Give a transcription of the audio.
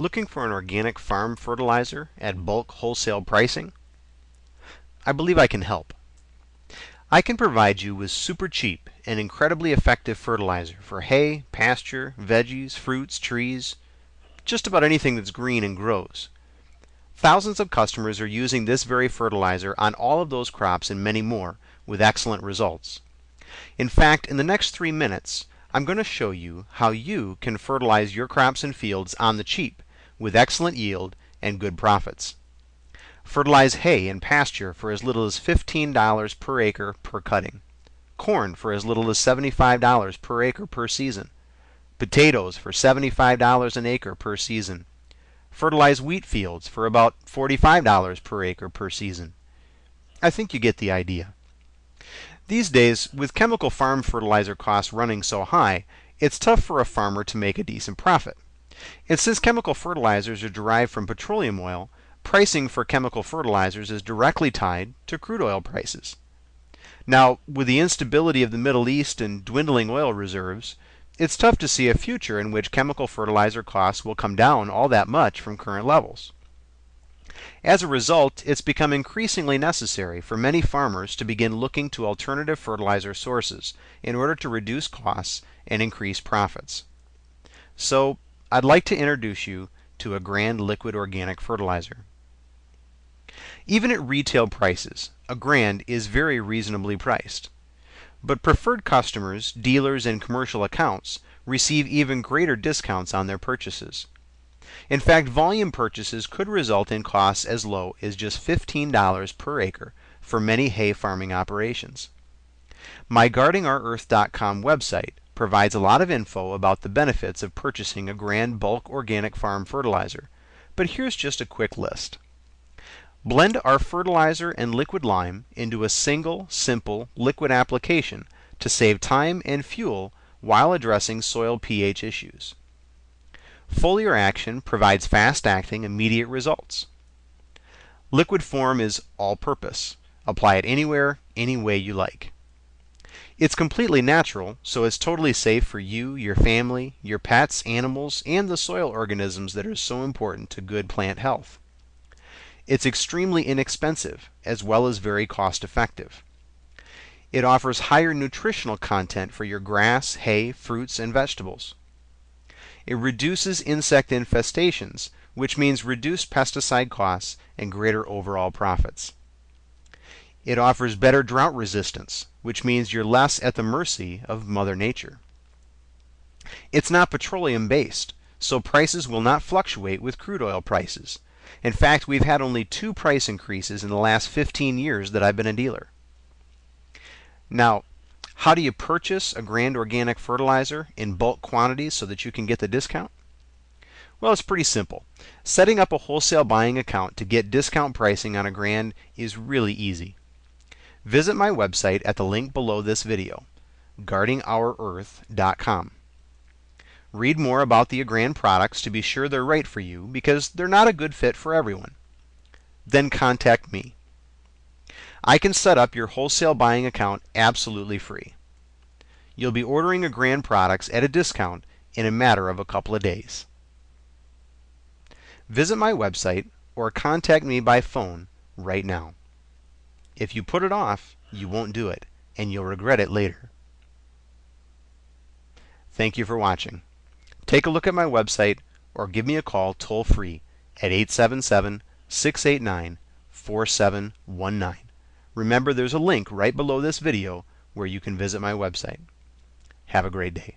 Looking for an organic farm fertilizer at bulk wholesale pricing? I believe I can help. I can provide you with super cheap and incredibly effective fertilizer for hay, pasture, veggies, fruits, trees, just about anything that's green and grows. Thousands of customers are using this very fertilizer on all of those crops and many more with excellent results. In fact, in the next three minutes, I'm going to show you how you can fertilize your crops and fields on the cheap with excellent yield and good profits. Fertilize hay and pasture for as little as $15 per acre per cutting. Corn for as little as $75 per acre per season. Potatoes for $75 an acre per season. Fertilize wheat fields for about $45 per acre per season. I think you get the idea. These days, with chemical farm fertilizer costs running so high, it's tough for a farmer to make a decent profit. And since chemical fertilizers are derived from petroleum oil, pricing for chemical fertilizers is directly tied to crude oil prices. Now, with the instability of the Middle East and dwindling oil reserves, it's tough to see a future in which chemical fertilizer costs will come down all that much from current levels. As a result, it's become increasingly necessary for many farmers to begin looking to alternative fertilizer sources in order to reduce costs and increase profits. So, I'd like to introduce you to Agrand liquid organic fertilizer. Even at retail prices, Agrand is very reasonably priced. But preferred customers, dealers, and commercial accounts receive even greater discounts on their purchases. In fact, volume purchases could result in costs as low as just $15 per acre for many hay farming operations. My GuardingOurEarth.com website provides a lot of info about the benefits of purchasing Agrand bulk organic farm fertilizer, but here's just a quick list. Blend our fertilizer and liquid lime into a single, simple, liquid application to save time and fuel while addressing soil pH issues. Foliar action provides fast-acting, immediate results. Liquid form is all-purpose. Apply it anywhere, any way you like. It's completely natural, so it's totally safe for you, your family, your pets, animals, and the soil organisms that are so important to good plant health. It's extremely inexpensive, as well as very cost effective. It offers higher nutritional content for your grass, hay, fruits, and vegetables. It reduces insect infestations, which means reduced pesticide costs and greater overall profits. It offers better drought resistance, which means you're less at the mercy of Mother Nature. It's not petroleum based, so prices will not fluctuate with crude oil prices. In fact, we've had only two price increases in the last 15 years that I've been a dealer. Now, how do you purchase Agrand organic fertilizer in bulk quantities so that you can get the discount? Well, it's pretty simple. Setting up a wholesale buying account to get discount pricing on Agrand is really easy. Visit my website at the link below this video, guardingourearth.com. Read more about the Agrand products to be sure they're right for you because they're not a good fit for everyone. Then contact me. I can set up your wholesale buying account absolutely free. You'll be ordering Agrand products at a discount in a matter of a couple of days. Visit my website or contact me by phone right now. If you put it off, you won't do it, and you'll regret it later. Thank you for watching. Take a look at my website or give me a call toll free at 877 689 4719. Remember, there's a link right below this video where you can visit my website. Have a great day.